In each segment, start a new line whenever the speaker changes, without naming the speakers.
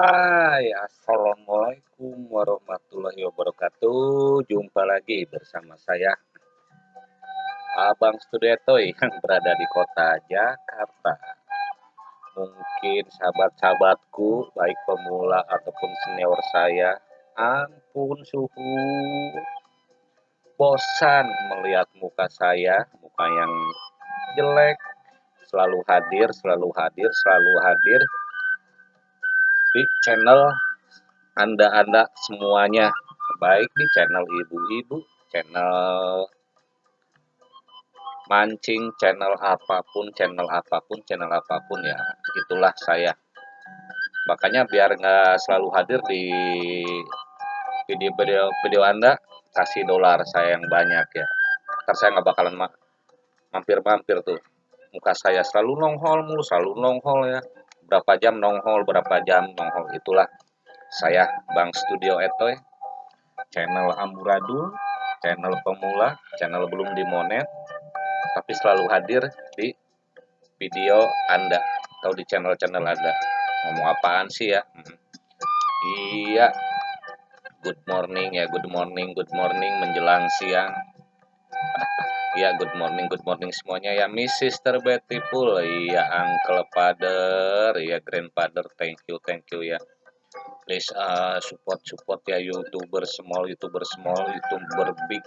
Hai, Assalamualaikum warahmatullahi wabarakatuh. Jumpa lagi bersama saya, Abang Studietoy yang berada di kota Jakarta. Mungkin sahabat-sahabatku, baik pemula ataupun senior saya, ampun suhu. Bosan melihat muka saya, muka yang jelek, selalu hadir, selalu hadir, selalu hadir di channel Anda-Anda semuanya, baik di channel ibu-ibu, channel mancing, channel apa pun, channel apa pun, channel apa pun ya, itulah saya. Makanya biar nggak selalu hadir di video-video video Anda, kasih dolar saya yang banyak ya. Ntar saya nggak bakalan mampir-mampir tuh. Muka saya selalu nongol mulu, selalu nongol ya berapa jam nonghol berapa jam nonghol itulah saya Bang Studio Etoy channel amburadul channel pemula channel belum dimonet tapi selalu hadir di video Anda atau di channel-channel Anda. Ngomong apaan sih ya? Hmm. iya. Good morning ya good morning good morning menjelang siang Ya, good morning, good morning semuanya ya, Miss Sister Beautiful, ya, Uncle Father, ya, Grandfather, thank you, thank you ya. Please uh, support, support ya, YouTuber small, YouTuber small, YouTuber big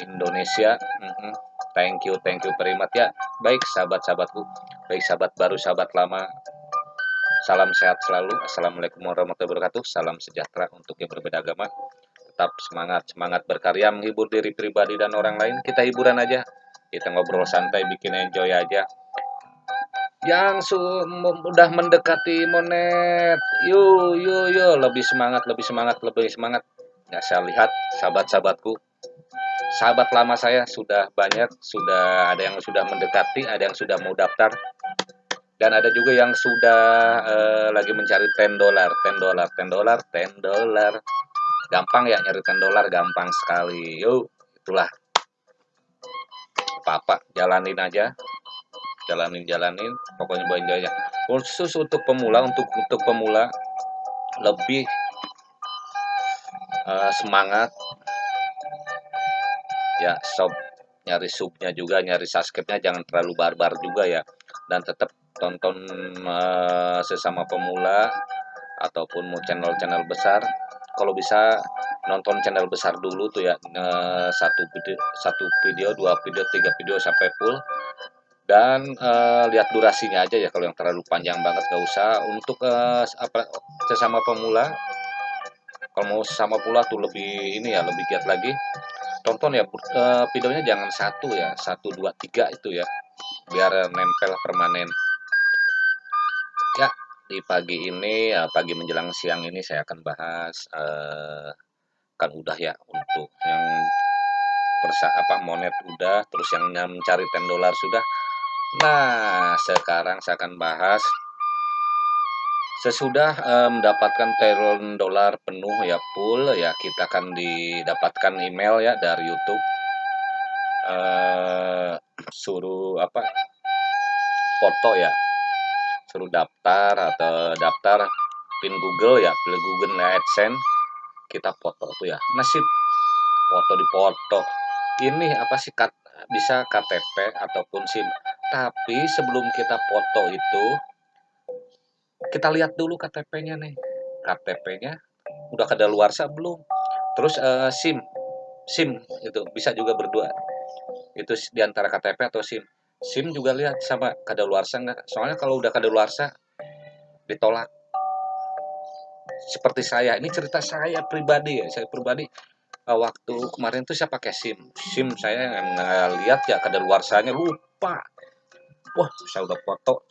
Indonesia. Mm -hmm. Thank you, thank you much ya. Baik, sahabat-sahabatku, baik sahabat baru, sahabat lama. Salam sehat selalu. Assalamualaikum warahmatullahi wabarakatuh. Salam sejahtera untuk yang berbeda agama tetap semangat semangat berkarya menghibur diri pribadi dan orang lain. Kita hiburan aja kita ngobrol santai bikin enjoy aja. Yang su udah mendekati monet yuk yuk yuk lebih semangat lebih semangat lebih semangat. Ya saya lihat sahabat-sahabatku. Sahabat lama saya sudah banyak sudah ada yang sudah mendekati ada yang sudah mau daftar. Dan ada juga yang sudah uh, lagi mencari 10 dolar 10 dolar 10 dolar 10 dolar gampang ya nyarikan dolar gampang sekali. Yuk itulah. Apa-apa jalanin aja. Jalanin jalanin. Pokoknya aja khusus untuk pemula untuk untuk pemula lebih uh, semangat. Ya sob nyari subnya juga nyari subscribe-nya jangan terlalu barbar juga ya. Dan tetap tonton uh, sesama pemula ataupun mau channel-channel besar kalau bisa nonton channel besar dulu tuh ya satu video satu video dua video tiga video sampai full. Dan uh, lihat durasinya aja ya kalau yang terlalu panjang banget gak usah. Untuk uh, apa sesama pemula kalau mau sesama pula tuh lebih ini ya lebih giat lagi. Tonton ya uh, videonya jangan satu ya satu dua tiga itu ya biar nempel permanen. Ya di pagi ini, uh, pagi menjelang siang ini saya akan bahas, uh, kan udah ya untuk yang persa apa, monet udah, terus yang mencari 10 dolar sudah. Nah, sekarang saya akan bahas sesudah, uh, mendapatkan 10 dolar penuh ya full ya, kita akan didapatkan email ya dari YouTube, uh, suruh apa, foto ya suruh daftar atau daftar pin Google ya pilih Google AdSense kita foto tuh ya. Nasib foto di foto. Ini apa sih kat, bisa KTP ataupun SIM? Tapi sebelum kita foto itu kita lihat dulu KTP-nya nih. KTP-nya udah luar belum? Terus uh, SIM SIM itu bisa juga berdua. Itu di antara KTP atau SIM SIM juga lihat sama kadaluarsa nggak? Soalnya kalau udah kadaluarsa ditolak. Seperti saya ini cerita saya pribadi ya. Saya pribadi uh, waktu kemarin tuh saya pakai SIM. SIM saya nggak lihat ya kadaluarsanya lupa. Wah saya udah foto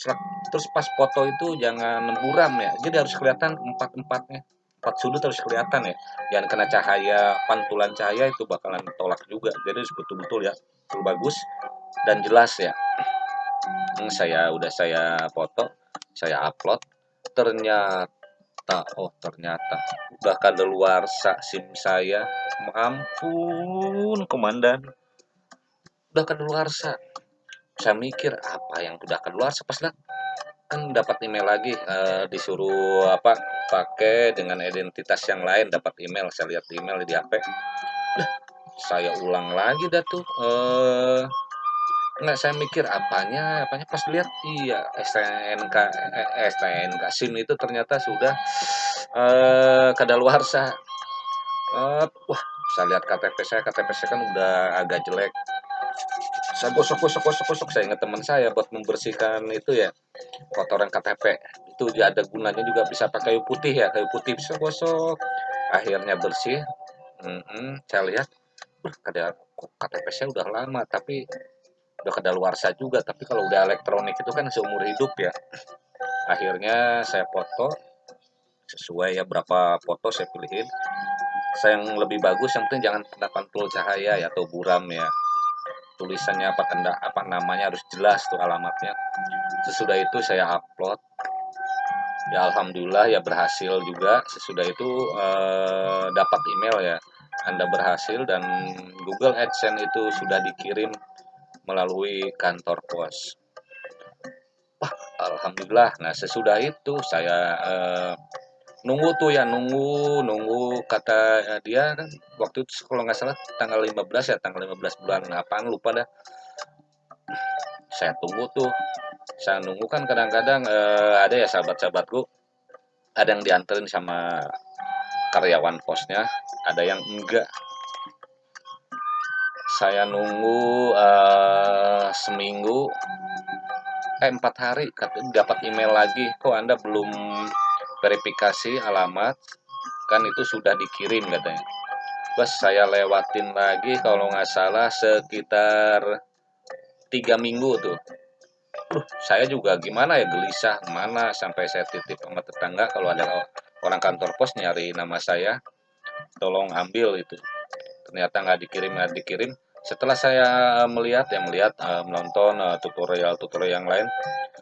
terus pas foto itu jangan buram ya. Jadi harus kelihatan empat empatnya empat sudut harus kelihatan ya. Jangan kena cahaya pantulan cahaya itu bakalan tolak juga. Jadi betul-betul ya. Bagus dan jelas ya saya udah saya foto saya upload ternyata oh ternyata. Udah luar sim saya ampun komandan. Udah luar saya mikir apa yang udah keluar pas lihat kan dapat email lagi uh, disuruh apa pakai dengan identitas yang lain dapat email saya lihat email di HP saya ulang lagi dah tuh uh, nggak saya mikir apanya apanya. Pas lihat iya STNK eh, STNK SIM itu ternyata sudah uh, kadaluarsa. Uh, wah saya lihat KTP saya KTP saya kan udah agak jelek. Saya gosok gosok gosok gosok. Saya ingat teman saya buat membersihkan itu ya kotoran KTP itu ada gunanya juga bisa pakai kayu putih ya kayu putih bisa gosok. Akhirnya bersih. Mm -hmm, saya lihat KTP saya udah lama tapi udah kadaluarsa juga tapi kalau udah elektronik itu kan seumur hidup ya. Akhirnya saya foto sesuai ya berapa foto saya pilihin. Saya yang lebih bagus yang penting jangan kena pantul cahaya ya atau buram ya. Tulisannya apa tanda apa namanya harus jelas tuh alamatnya. Sesudah itu saya upload. Ya alhamdulillah ya berhasil juga. Sesudah itu eh, dapat email ya. Anda berhasil dan Google AdSense itu sudah dikirim melalui kantor pos. Wah alhamdulillah. Nah sesudah itu saya eh, nunggu tuh ya nunggu nunggu kata eh, dia kan waktu itu kalau nggak salah tanggal 15 ya tanggal 15 bulan apaan lupa dah. Saya tunggu tuh. Saya nunggu kan kadang-kadang eh, ada ya sahabat-sahabatku ada yang dianterin sama karyawan posnya ada yang enggak saya nunggu eh, seminggu. Eh empat hari dapat email lagi. Kok anda belum verifikasi alamat? Kan itu sudah dikirim katanya. Bos saya lewatin lagi kalau nggak salah sekitar tiga minggu tuh. Uh, saya juga gimana ya gelisah mana sampai saya titip sama tetangga kalau ada orang kantor pos nyari nama saya. Tolong ambil itu ternyata nggak dikirim nggak dikirim. Setelah saya melihat ya melihat uh, menonton uh, tutorial tutorial yang lain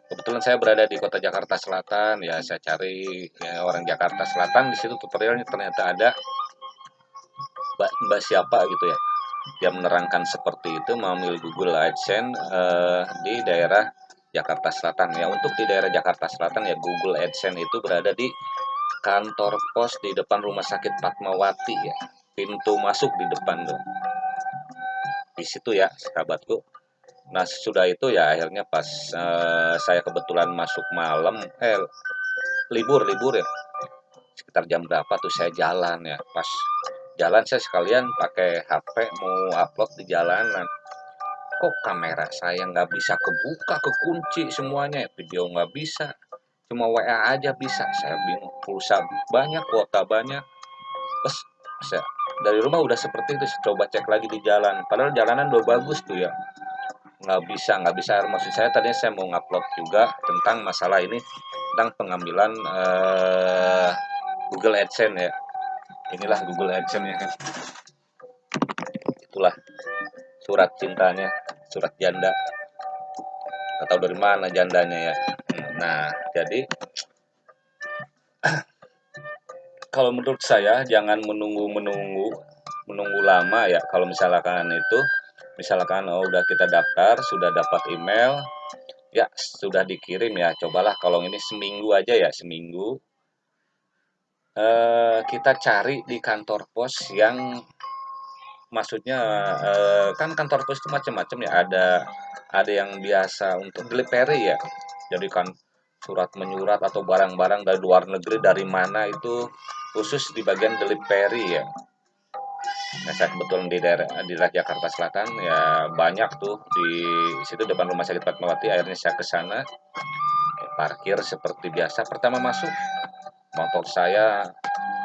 kebetulan saya berada di kota Jakarta Selatan. Ya saya cari ya, orang Jakarta Selatan. Di situ tutorialnya ternyata ada mbak, mbak siapa gitu ya yang menerangkan seperti itu mengambil Google AdSense uh, di daerah Jakarta Selatan. Ya untuk di daerah Jakarta Selatan ya Google AdSense itu berada di kantor pos di depan rumah sakit Fatmawati ya pintu masuk di depan tuh. Di situ ya sahabatku nah sudah itu ya akhirnya pas uh, saya kebetulan masuk malam eh libur libur ya. Sekitar jam berapa tuh saya jalan ya. Pas jalan saya sekalian pakai HP mau upload di jalanan. Kok kamera saya nggak bisa kebuka kekunci semuanya video nggak bisa. Cuma WA aja bisa. Saya bingung pulsa banyak kuota banyak. Terus saya dari rumah udah seperti itu coba cek lagi di jalan. Padahal jalanan udah bagus tuh ya. Nggak bisa nggak bisa. Maksud saya tadinya saya mau ngupload juga tentang masalah ini tentang pengambilan uh, Google AdSense ya. Inilah Google AdSense ya itulah surat cintanya surat janda. Atau dari mana jandanya ya. Nah jadi kalau menurut saya jangan menunggu-menunggu menunggu lama ya. Kalau misalkan itu misalkan oh udah kita daftar sudah dapat email ya sudah dikirim ya. Cobalah kalau ini seminggu aja ya seminggu. Eh, kita cari di kantor pos yang maksudnya eh, kan kantor pos itu macam-macam ya. Ada ada yang biasa untuk delivery ya. Jadi kan surat menyurat atau barang-barang dari luar negeri dari mana itu khusus di bagian delivery ya. Nah saya kebetulan di daerah di daerah Jakarta Selatan ya banyak tuh di situ depan rumah sakit Fatmawati. Akhirnya saya ke sana parkir seperti biasa. Pertama masuk motor saya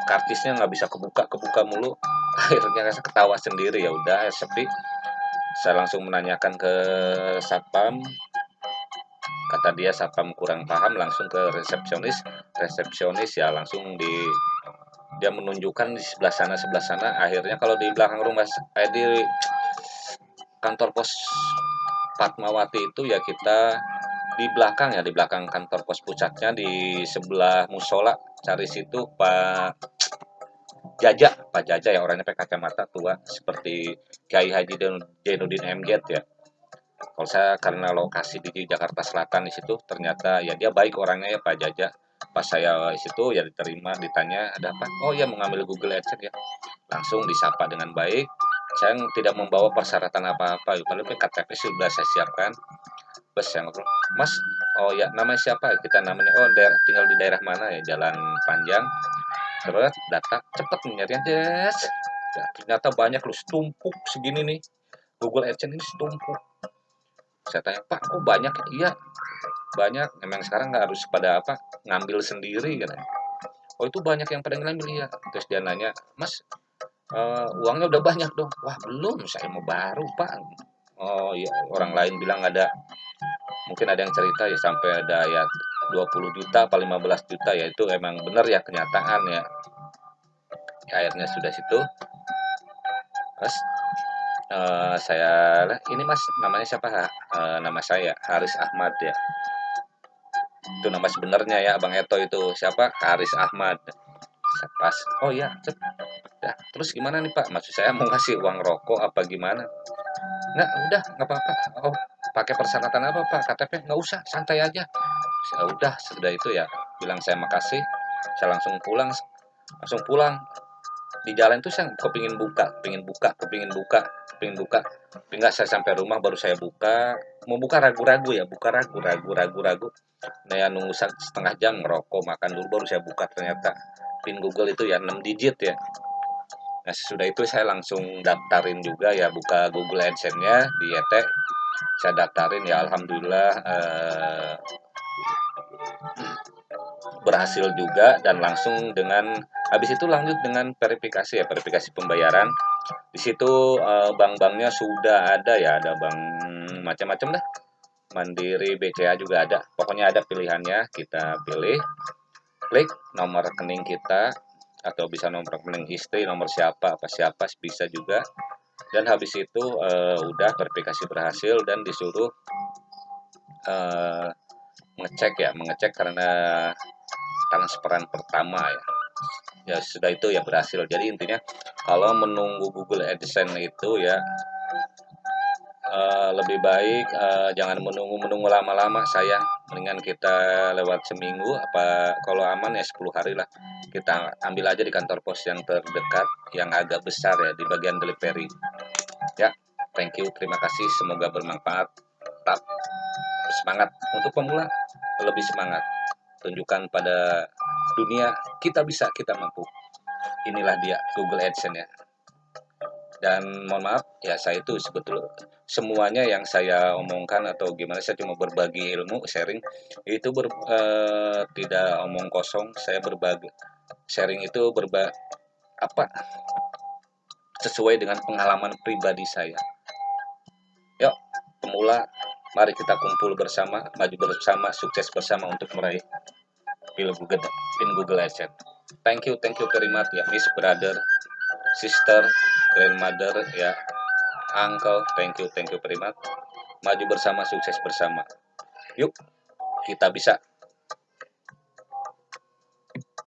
kartisnya nggak bisa kebuka kebuka mulu. Akhirnya saya ketawa sendiri ya udah sepi. Saya langsung menanyakan ke satpam. Kata dia satpam kurang paham langsung ke resepsionis. Resepsionis ya langsung di dia menunjukkan di sebelah sana sebelah sana. Akhirnya kalau di belakang rumah eh, di kantor pos Fatmawati itu ya kita di belakang ya di belakang kantor pos pusatnya di sebelah musola cari situ Pak Jaja Pak Jaja ya orangnya pakai kacamata tua seperti Kiai Haji Jainuddin MZ ya. Kalau saya karena lokasi di Jakarta Selatan di situ ternyata ya dia baik orangnya ya Pak Jaja pas saya situ ya diterima ditanya ada apa? Oh ya mengambil Google AdSense ya. Langsung disapa dengan baik. Saya tidak membawa persyaratan apa-apa padahal KTP sudah saya siapkan. Saya ngobrol mas oh ya namanya siapa kita namanya oh daerah, tinggal di daerah mana ya? Jalan panjang. Terus data cepet nyarian yes ya, ternyata banyak loh setumpuk segini nih. Google AdSense ini setumpuk. Saya tanya pak kok banyak iya banyak memang sekarang nggak harus pada apa ngambil sendiri kan oh itu banyak yang pada ngambil ya terus dia nanya mas uh, uangnya udah banyak dong. Wah belum saya mau baru pak. Oh ya orang lain bilang ada mungkin ada yang cerita ya sampai ada ya 20 juta apa 15 juta ya itu emang benar ya kenyataan ya, ya akhirnya sudah situ. Terus uh, saya ini mas namanya siapa? Uh, nama saya Haris Ahmad ya itu nama sebenarnya ya Bang Eto itu. Siapa? Haris Ahmad. Pas. Oh ya ya terus gimana nih Pak? Maksud saya mau kasih uang rokok apa gimana? Nggak udah nggak apa-apa. Oh pakai persyaratan apa Pak? KTP nggak usah santai aja. Ya udah sudah itu ya. Bilang saya makasih. Saya langsung pulang langsung pulang di jalan tuh saya kepingin buka kepingin buka kepingin buka kepingin buka. Tinggal saya sampai rumah baru saya buka. Mau buka ragu-ragu ya buka ragu ragu ragu ragu. Nah ya nunggu setengah jam ngerokok makan dulu baru saya buka ternyata. Pin Google itu ya 6 digit ya. Nah sudah itu saya langsung daftarin juga ya buka Google AdSense-nya di ET saya daftarin ya Alhamdulillah eh, berhasil juga dan langsung dengan habis itu lanjut dengan verifikasi ya verifikasi pembayaran. Di situ uh, bank-banknya sudah ada ya ada bank macam-macam dah. Mandiri BCA juga ada. Pokoknya ada pilihannya kita pilih klik nomor rekening kita atau bisa nomor rekening istri nomor siapa apa siapa bisa juga. Dan habis itu uh, udah verifikasi berhasil dan disuruh uh, mengecek ya mengecek karena transferan pertama ya. Ya sudah itu ya berhasil. Jadi intinya kalau menunggu Google AdSense itu ya uh, lebih baik uh, jangan menunggu menunggu lama-lama saya mendingan kita lewat seminggu apa kalau aman ya 10 hari lah. Kita ambil aja di kantor pos yang terdekat yang agak besar ya di bagian delivery. Ya thank you terima kasih. Semoga bermanfaat. Tetap semangat. Untuk pemula lebih semangat tunjukkan pada dunia kita bisa kita mampu. Inilah dia Google AdSense ya. Dan mohon maaf ya saya itu sebetulnya semuanya yang saya omongkan atau gimana saya cuma berbagi ilmu sharing itu ber, eh, tidak omong kosong. Saya berbagi sharing itu berba apa? Sesuai dengan pengalaman pribadi saya. Yuk pemula mari kita kumpul bersama maju bersama sukses bersama untuk meraih pil Google pin Google AdSense thank you thank you very much ya. Miss brother sister grandmother ya. Uncle thank you thank you very much. Maju bersama sukses bersama. Yuk kita bisa